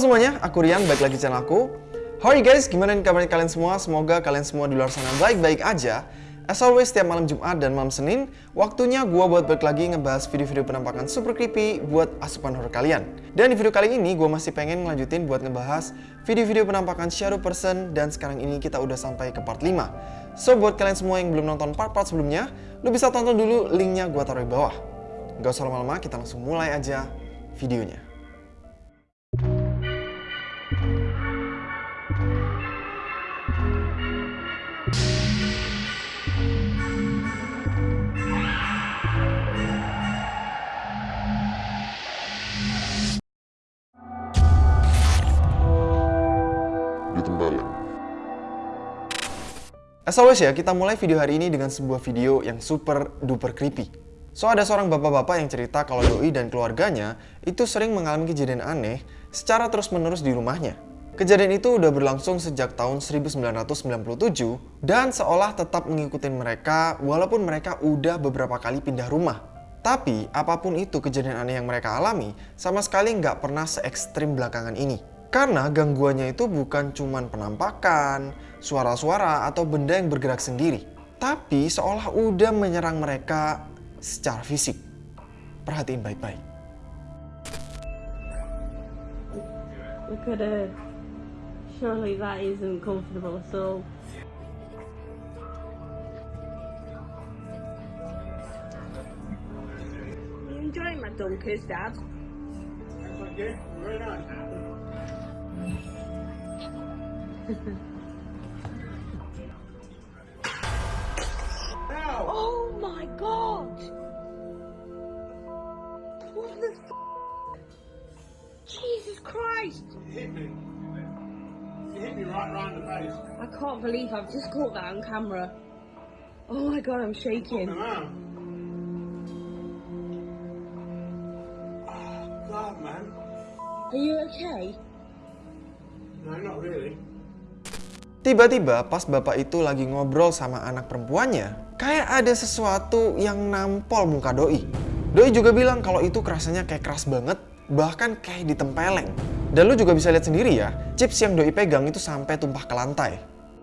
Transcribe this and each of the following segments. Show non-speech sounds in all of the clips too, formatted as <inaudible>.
Semuanya, aku Rian, balik lagi channel aku. How are you guys? Gimana kabarnya kalian semua? Semoga kalian semua di luar sana baik-baik aja. As always, setiap malam Jumat dan malam Senin, waktunya gua buat balik lagi ngebahas video-video penampakan super creepy buat asupan horror kalian. Dan di video kali ini, gua masih pengen ngelanjutin buat ngebahas video-video penampakan shadow person, dan sekarang ini kita udah sampai ke part 5. So, buat kalian semua yang belum nonton part-part sebelumnya, lu bisa tonton dulu linknya gua taruh di bawah. Gak usah lama-lama, kita langsung mulai aja videonya. As always ya, kita mulai video hari ini dengan sebuah video yang super duper creepy. So ada seorang bapak-bapak yang cerita kalau Doi dan keluarganya itu sering mengalami kejadian aneh secara terus-menerus di rumahnya. Kejadian itu udah berlangsung sejak tahun 1997 dan seolah tetap mengikuti mereka walaupun mereka udah beberapa kali pindah rumah. Tapi apa pun itu kejadian aneh yang mereka alami sama sekali nggak pernah se ekstrim belakangan ini. Karena gangguannya itu bukan cuman penampakan, suara-suara, atau benda yang bergerak sendiri. Tapi seolah udah menyerang mereka secara fisik. Perhatiin baik-baik. Look at her. Surely that isn't comfortable at all. You enjoying my dunkers, Dad? <laughs> Oh my god! What the f? Jesus Christ! hit me. You hit me right round the face. I can't believe I've just caught that on camera. Oh my god, I'm shaking. Oh, God, man. Are you okay? No, not really. Tiba-tiba pas bapak itu lagi ngobrol sama anak perempuannya, kayak ada sesuatu yang nampol muka Doi. Doi juga bilang kalau itu kerasanya kayak keras banget, bahkan kayak ditempeleng. Dan lu juga bisa lihat sendiri ya, chips yang Doi pegang itu sampai tumpah ke lantai.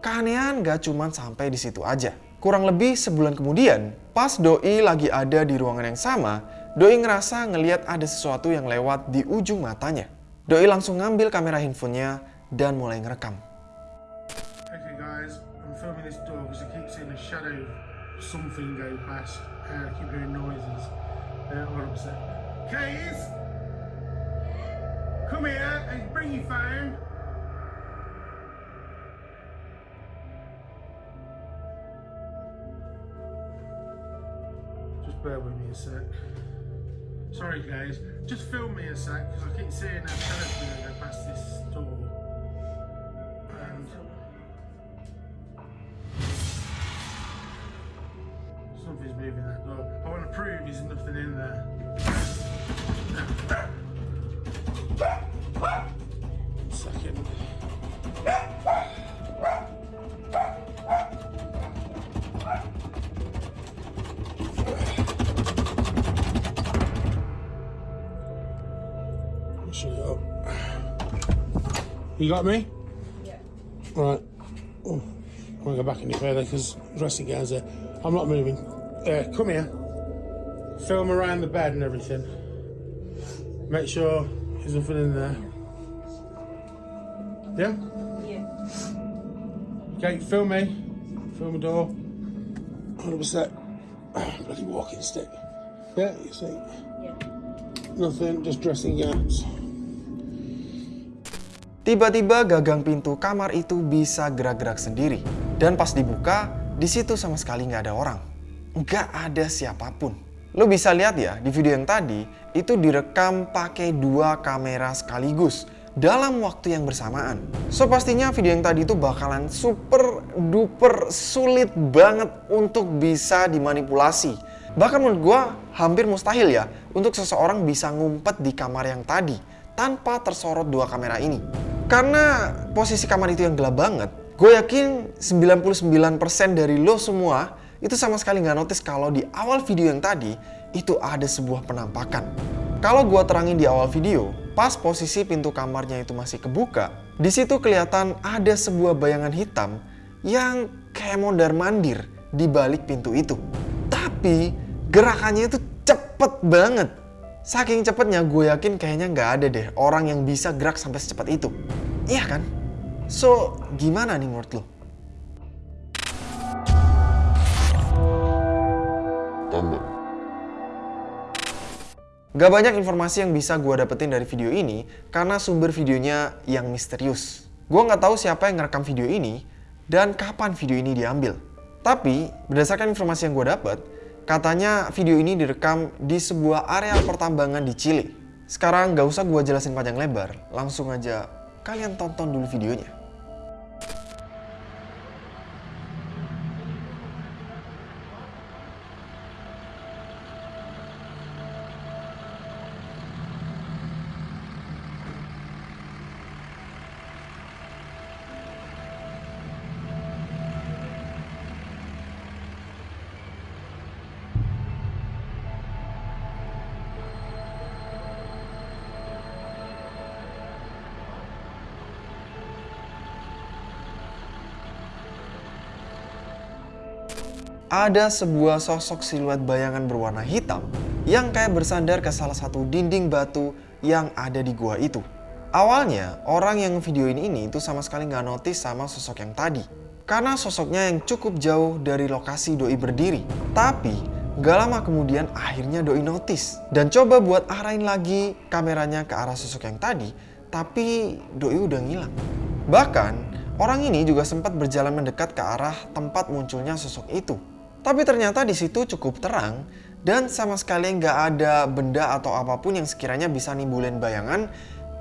Keanehan gak cuman sampai di situ aja. Kurang lebih sebulan kemudian, pas Doi lagi ada di ruangan yang sama, Doi ngerasa ngeliat ada sesuatu yang lewat di ujung matanya. Doi langsung ngambil kamera handphonenya dan mulai ngerekam. Filming this door because I keep seeing a shadow of something go past. Uh, I keep hearing noises. Uh, all upset. Keys! Come here and bring your phone. Just bear with me a sec. Sorry, guys. Just film me a sec because I keep seeing a shadow go past this door. You got me? Yeah. Right. Oh, I want to go back any further because dressing gown's there. I'm not moving. Uh, come here. Film around the bed and everything. Make sure there's nothing in there. Yeah? Yeah. Okay, film me. Film the door. 100%. <sighs> Bloody walking stick. Yeah, you see. Yeah. Nothing, just dressing gowns. Tiba-tiba gagang pintu kamar itu bisa gerak-gerak sendiri. Dan pas dibuka, di situ sama sekali nggak ada orang. Nggak ada siapa pun. Lo bisa lihat ya, di video yang tadi, itu direkam pakai dua kamera sekaligus dalam waktu yang bersamaan. So pastinya video yang tadi itu bakalan super duper sulit banget untuk bisa dimanipulasi. Bahkan menurut gue hampir mustahil ya untuk seseorang bisa ngumpet di kamar yang tadi tanpa tersorot dua kamera ini. Karena posisi kamar itu yang gelap banget, gue yakin 99% dari lo semua itu sama sekali nggak notice kalau di awal video yang tadi itu ada sebuah penampakan. Kalau gue terangin di awal video, pas posisi pintu kamarnya itu masih kebuka, di situ kelihatan ada sebuah bayangan hitam yang kayak mondar mandir di balik pintu itu. Tapi gerakannya itu cepet banget. Saking cepetnya gue yakin kayaknya nggak ada deh orang yang bisa gerak sampai secepat itu. Iya kan? So, gimana nih menurut lo? Gak banyak informasi yang bisa gue dapetin dari video ini karena sumber videonya yang misterius. Gue nggak tahu siapa yang ngerekam video ini dan kapan video ini diambil. Tapi berdasarkan informasi yang gue dapet, katanya video ini direkam di sebuah area pertambangan di Chile. Sekarang gak usah gue jelasin panjang lebar, langsung aja kalian tonton dulu videonya. Ada sebuah sosok siluet bayangan berwarna hitam yang kayak bersandar ke salah satu dinding batu yang ada di gua itu. Awalnya, orang yang videoin ini itu sama sekali nggak notice sama sosok yang tadi. Karena sosoknya yang cukup jauh dari lokasi Doi berdiri. Tapi, gak lama kemudian akhirnya Doi notice. Dan coba buat arahin lagi kameranya ke arah sosok yang tadi, tapi Doi udah ngilang. Bahkan, orang ini juga sempat berjalan mendekat ke arah tempat munculnya sosok itu. Tapi ternyata di situ cukup terang dan sama sekali nggak ada benda atau apa pun yang sekiranya bisa nimbulin bayangan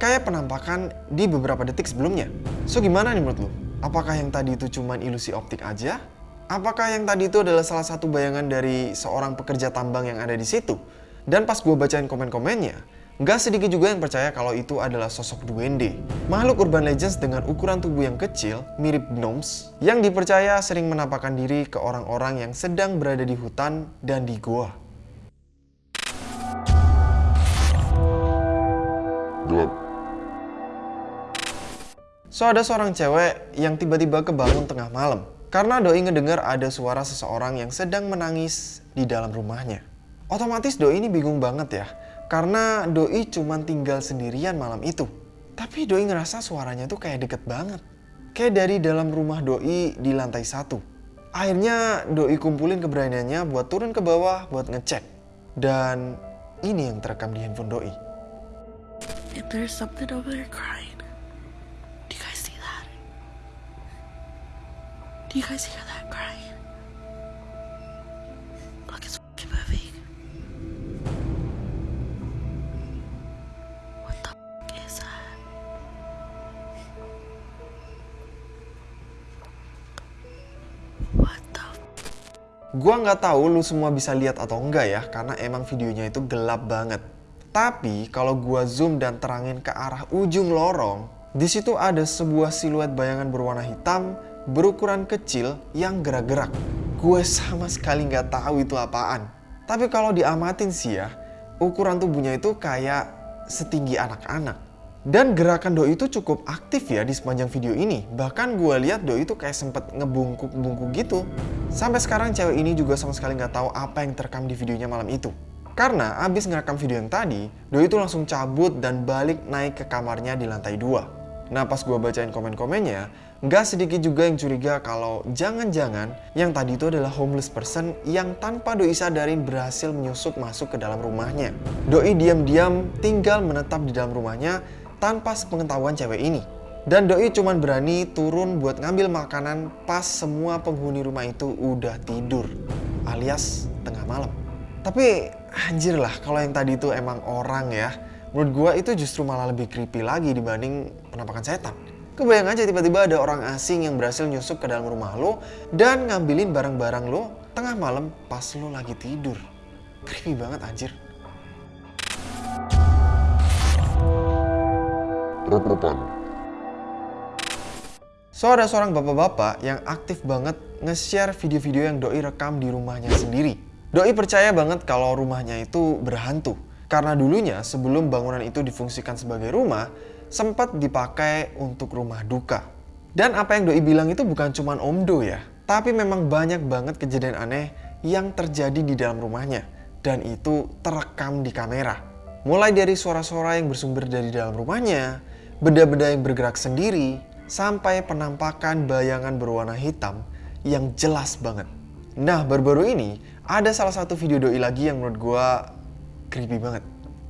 kayak penampakan di beberapa detik sebelumnya. So gimana nih menurut lu? Apakah yang tadi itu cuma ilusi optik aja? Apakah yang tadi itu adalah salah satu bayangan dari seorang pekerja tambang yang ada di situ? Dan pas gue bacain komen-komennya, Gak sedikit juga yang percaya kalau itu adalah sosok duende. Makhluk urban legends dengan ukuran tubuh yang kecil, mirip gnomes, yang dipercaya sering menampakkan diri ke orang-orang yang sedang berada di hutan dan di goa. Gelap. So ada seorang cewek yang tiba-tiba kebangun tengah malam karena doi ngedengar ada suara seseorang yang sedang menangis di dalam rumahnya. Otomatis doi ini bingung banget ya, karena doi cuma tinggal sendirian malam itu. Tapi doi ngerasa suaranya tuh kayak deket banget. Kayak dari dalam rumah doi di lantai satu. Akhirnya doi kumpulin keberaniannya buat turun ke bawah buat ngecek. Dan ini yang terekam di handphone doi. Do you guys hear that crying? Gua nggak tahu lu semua bisa lihat atau enggak ya, karena emang videonya itu gelap banget. Tapi kalau gua zoom dan terangin ke arah ujung lorong, di situ ada sebuah siluet bayangan berwarna hitam berukuran kecil yang gerak-gerak. Gue sama sekali nggak tahu itu apaan. Tapi kalau diamatin sih ya, ukuran tubuhnya itu kayak setinggi anak-anak. Dan gerakan doi itu cukup aktif ya di sepanjang video ini. Bahkan gue lihat doi itu kayak sempet ngebungkuk-bungkuk gitu. Sampai sekarang cewek ini juga sama sekali nggak tahu apa yang terekam di videonya malam itu. Karena abis ngerekam video yang tadi, doi itu langsung cabut dan balik naik ke kamarnya di lantai 2. Nah pas gue bacain komen-komennya, nggak sedikit juga yang curiga kalau jangan-jangan yang tadi itu adalah homeless person yang tanpa doi sadarin berhasil menyusup masuk ke dalam rumahnya. Doi diam-diam tinggal menetap di dalam rumahnya tanpa sepengetahuan cewek ini. Dan Doi cuman berani turun buat ngambil makanan pas semua penghuni rumah itu udah tidur. Alias tengah malam. Tapi anjir lah kalau yang tadi itu emang orang ya. Menurut gua itu justru malah lebih creepy lagi dibanding penampakan setan. Kebayang aja tiba-tiba ada orang asing yang berhasil nyusup ke dalam rumah lo dan ngambilin barang-barang lo tengah malam pas lo lagi tidur. Creepy banget anjir. Rep-repan. So ada seorang bapak-bapak yang aktif banget nge-share video-video yang Doi rekam di rumahnya sendiri. Doi percaya banget kalau rumahnya itu berhantu. Karena dulunya sebelum bangunan itu difungsikan sebagai rumah, sempat dipakai untuk rumah duka. Dan apa yang Doi bilang itu bukan cuma Om Do ya, tapi memang banyak banget kejadian aneh yang terjadi di dalam rumahnya. Dan itu terekam di kamera. Mulai dari suara-suara yang bersumber dari dalam rumahnya, benda-benda yang bergerak sendiri, sampai penampakan bayangan berwarna hitam yang jelas banget. Nah, baru-baru ini ada salah satu video doi lagi yang menurut gua creepy banget.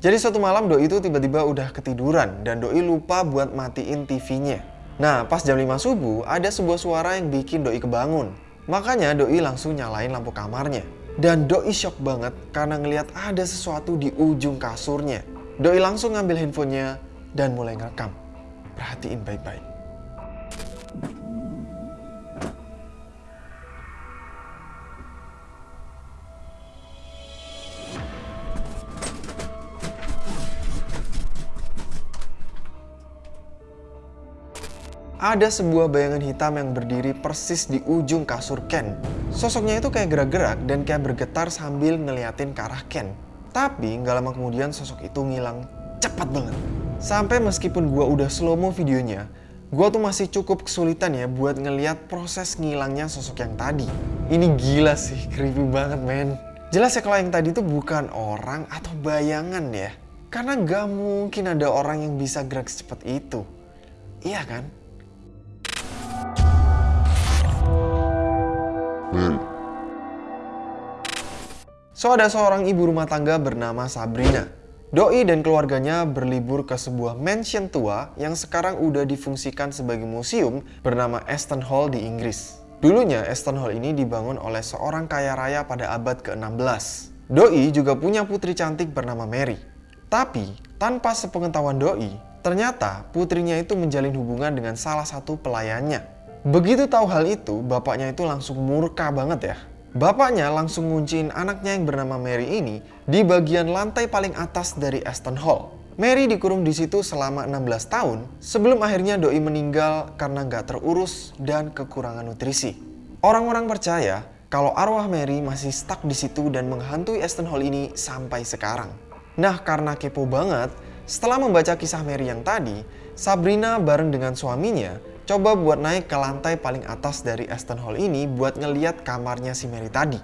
Jadi suatu malam doi itu tiba-tiba udah ketiduran dan doi lupa buat matiin TV-nya. Nah, pas jam 5 subuh ada sebuah suara yang bikin doi kebangun. Makanya doi langsung nyalain lampu kamarnya. Dan doi shock banget karena ngelihat ada sesuatu di ujung kasurnya. Doi langsung ngambil handphonenya dan mulai ngerekam. Perhatiin baik-baik. ada sebuah bayangan hitam yang berdiri persis di ujung kasur Ken. Sosoknya itu kayak gerak-gerak dan kayak bergetar sambil ngeliatin ke arah Ken. Tapi nggak lama kemudian sosok itu ngilang cepat banget. Sampai meskipun gua udah slow mo videonya, gua tuh masih cukup kesulitan ya buat ngeliat proses ngilangnya sosok yang tadi. Ini gila sih, creepy banget men. Jelas ya kalau yang tadi tuh bukan orang atau bayangan ya. Karena gak mungkin ada orang yang bisa gerak secepat itu. Iya kan? Mary, So ada seorang ibu rumah tangga bernama Sabrina. Doi dan keluarganya berlibur ke sebuah mansion tua yang sekarang udah difungsikan sebagai museum bernama Aston Hall di Inggris. Dulunya Aston Hall ini dibangun oleh seorang kaya raya pada abad ke-16. Doi juga punya putri cantik bernama Mary. Tapi tanpa sepengetahuan Doi, ternyata putrinya itu menjalin hubungan dengan salah satu pelayannya. Begitu tahu hal itu, bapaknya itu langsung murka banget ya. Bapaknya langsung ngunciin anaknya yang bernama Mary ini di bagian lantai paling atas dari Aston Hall. Mary dikurung di situ selama 16 tahun sebelum akhirnya Doi meninggal karena nggak terurus dan kekurangan nutrisi. Orang-orang percaya kalau arwah Mary masih stuck di situ dan menghantui Aston Hall ini sampai sekarang. Nah karena kepo banget, setelah membaca kisah Mary yang tadi, Sabrina bareng dengan suaminya coba buat naik ke lantai paling atas dari Aston Hall ini buat ngeliat kamarnya si Mary tadi.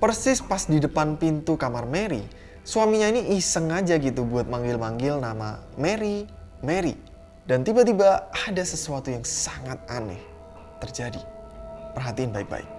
Persis pas di depan pintu kamar Mary, suaminya ini iseng aja gitu buat manggil-manggil nama Mary, Mary. Dan tiba-tiba ada sesuatu yang sangat aneh terjadi. Perhatiin baik-baik.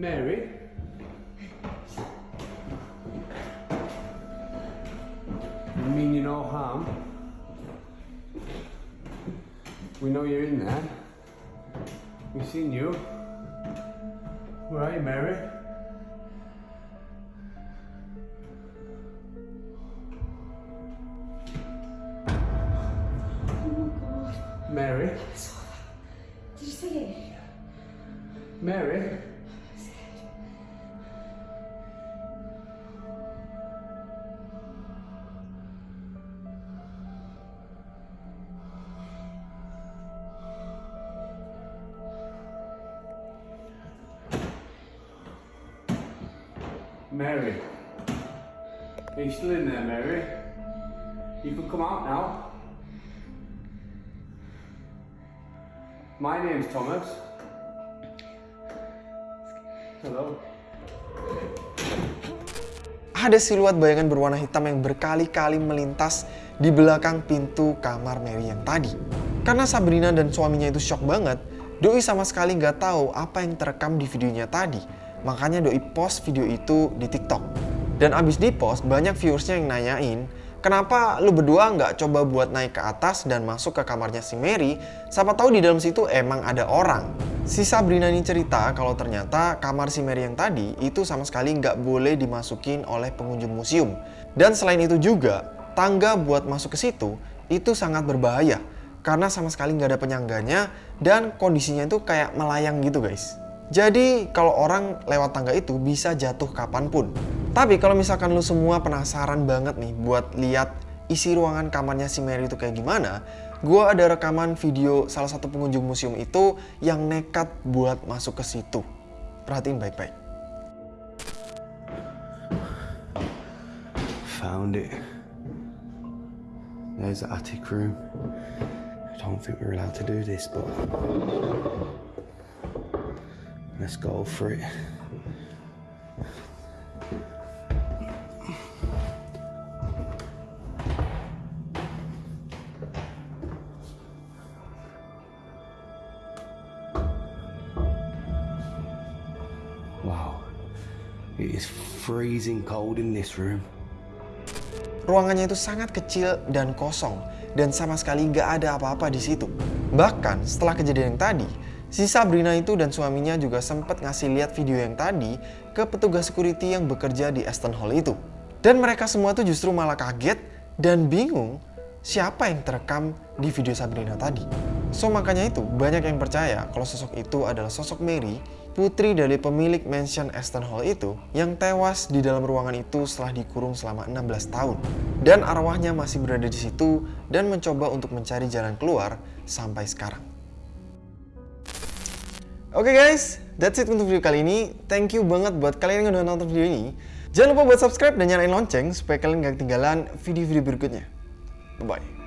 Mary? You mean you no harm? We know you're in there. We've seen you. Where are you, Mary? Mary? Are you still in there, Mary? You can come out now. My name's Thomas. Hello. Ada siluet bayangan berwarna hitam yang berkali-kali melintas di belakang pintu kamar Mary yang tadi. Karena Sabrina dan suaminya itu shock banget, Doi sama sekali nggak tahu apa yang terekam di videonya tadi. Makanya Doi post video itu di TikTok. Dan abis di post, banyak viewersnya yang nanyain, kenapa lu berdua nggak coba buat naik ke atas dan masuk ke kamarnya si Mary, siapa tahu di dalam situ emang ada orang. Si Sabrina ini cerita kalau ternyata kamar si Mary yang tadi itu sama sekali nggak boleh dimasukin oleh pengunjung museum. Dan selain itu juga, tangga buat masuk ke situ itu sangat berbahaya karena sama sekali nggak ada penyangganya dan kondisinya itu kayak melayang gitu guys. Jadi kalau orang lewat tangga itu bisa jatuh kapan pun. Tapi kalau misalkan lu semua penasaran banget nih buat lihat isi ruangan kamarnya si Mary itu kayak gimana, gue ada rekaman video salah satu pengunjung museum itu yang nekat buat masuk ke situ. Perhatiin baik-baik. Found it. There's the attic room. I don't think we're allowed to do this, but let's go for it. Wow, it is freezing cold in this room. Ruangannya itu sangat kecil dan kosong dan sama sekali nggak ada apa-apa di situ. Bahkan setelah kejadian yang tadi, si Sabrina itu dan suaminya juga sempat ngasih lihat video yang tadi ke petugas security yang bekerja di Aston Hall itu. Dan mereka semua tuh justru malah kaget dan bingung siapa yang terekam di video Sabrina tadi. So makanya itu banyak yang percaya kalau sosok itu adalah sosok Mary, putri dari pemilik mansion Aston Hall itu yang tewas di dalam ruangan itu setelah dikurung selama 16 tahun. Dan arwahnya masih berada di situ dan mencoba untuk mencari jalan keluar sampai sekarang. Oke guys, that's it untuk video kali ini. Thank you banget buat kalian yang udah nonton video ini. Jangan lupa buat subscribe dan nyalain lonceng supaya kalian gak ketinggalan video-video berikutnya. Bye-bye.